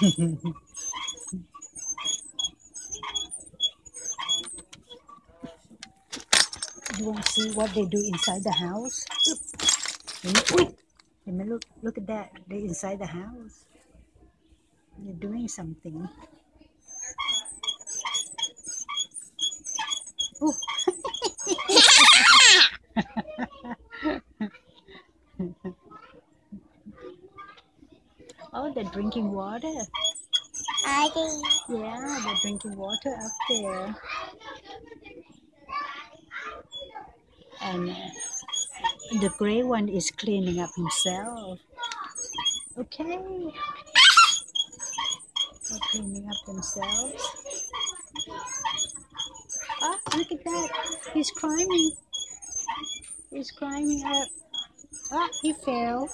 you want to see what they do inside the house? Look, look, look at that. They're inside the house. They're doing something. Oh, they're drinking water. I think. Yeah, they're drinking water up there. And uh, the gray one is cleaning up himself. Okay. They're cleaning up themselves. Ah, look at that. He's climbing. He's climbing up. Ah, he fell.